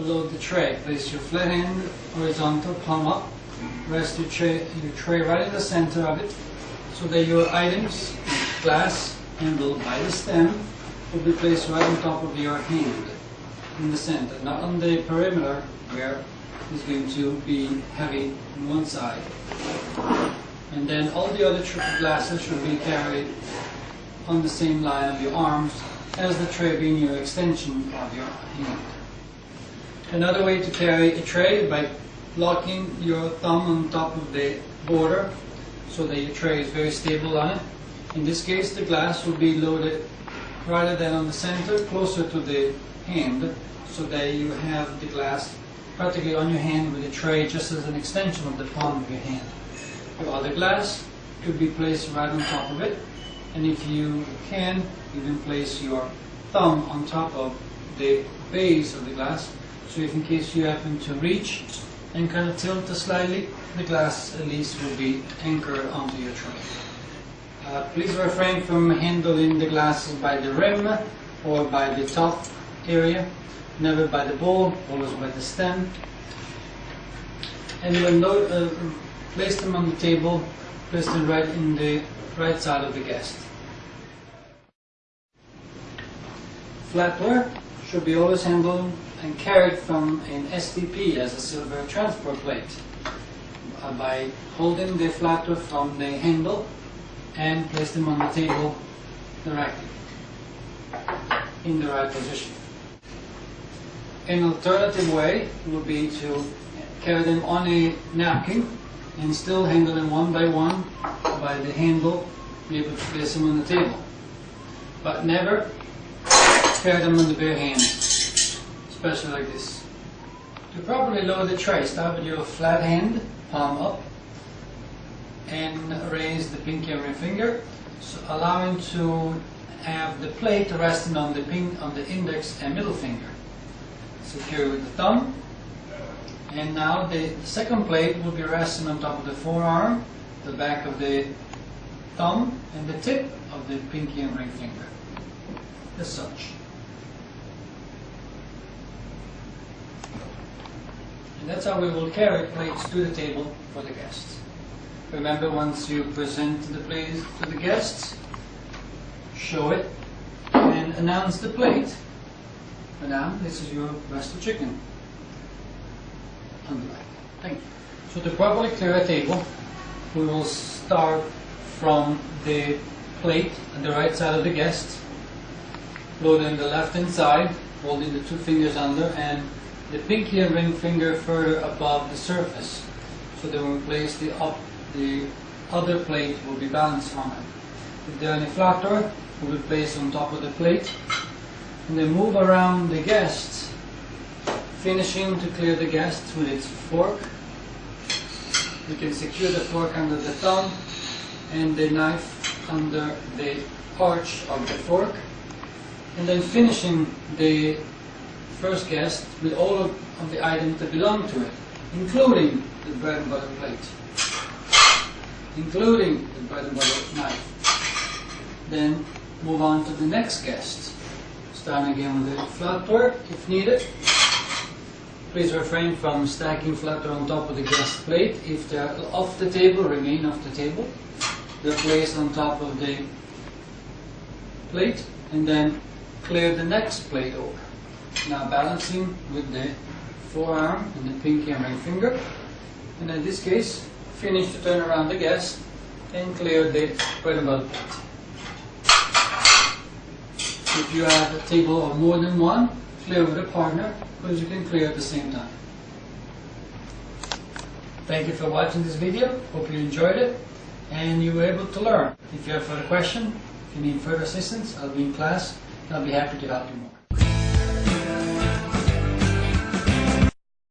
load the tray. Place your flat hand horizontal, palm up. Rest your tray, your tray right in the center of it so that your items, glass handled by the stem, will be placed right on top of your hand in the center, not on the perimeter where it's going to be heavy on one side. And then all the other glasses should be carried on the same line of your arms as the tray being your extension of your hand. Another way to carry a tray is by locking your thumb on top of the border so that your tray is very stable on it. In this case, the glass will be loaded rather than on the center, closer to the hand, so that you have the glass practically on your hand with the tray just as an extension of the palm of your hand. Your other glass could be placed right on top of it, and if you can, you can place your thumb on top of the base of the glass, so if in case you happen to reach and kind of tilt slightly, the glass at least will be anchored onto your tray. Uh, please refrain from handling the glasses by the rim or by the top area, never by the bowl, always by the stem. And when uh, place them on the table, place them right in the right side of the guest. Flatware should be always handled and carried from an STP as a silver transport plate uh, by holding the flatware from the handle and place them on the table directly in the right position. An alternative way would be to carry them on a napkin and still handle them one by one by the handle, be able to place them on the table. But never carry them on the bare hand, especially like this. To properly lower the tray, start with your flat hand, palm up, and raise the pinky and ring finger, so allowing to have the plate resting on the pin, on the index and middle finger. Secure with the thumb. And now the second plate will be resting on top of the forearm, the back of the thumb, and the tip of the pinky and ring finger. As such. And that's how we will carry plates to the table for the guests. Remember, once you present the plate to the guests, show it and announce the plate. Madame, this is your breast of chicken. Thank you. So to properly clear a table, we will start from the plate on the right side of the guest, loading the left hand side, holding the two fingers under, and the pinky and ring finger further above the surface. So when we place the up, the other plate will be balanced on it. Any flatter, will be placed on top of the plate. And then move around the guests, finishing to clear the guests with its fork. You can secure the fork under the thumb and the knife under the arch of the fork. And then finishing the first guest with all of, of the items that belong to it, including the bread and butter plate, including the bread and butter knife. Then move on to the next guest. Starting again with the flatware if needed. Please refrain from stacking flatware on top of the guest plate. If they're off the table, remain off the table. They're placed on top of the plate and then clear the next plate over. Now balancing with the forearm and the pinky and ring finger. And in this case, finish to turn around the guest and clear the plate. If you have a table of more than one, clear with a partner, because you can clear at the same time. Thank you for watching this video. Hope you enjoyed it and you were able to learn. If you have further questions, if you need further assistance, I'll be in class and I'll be happy to help you more.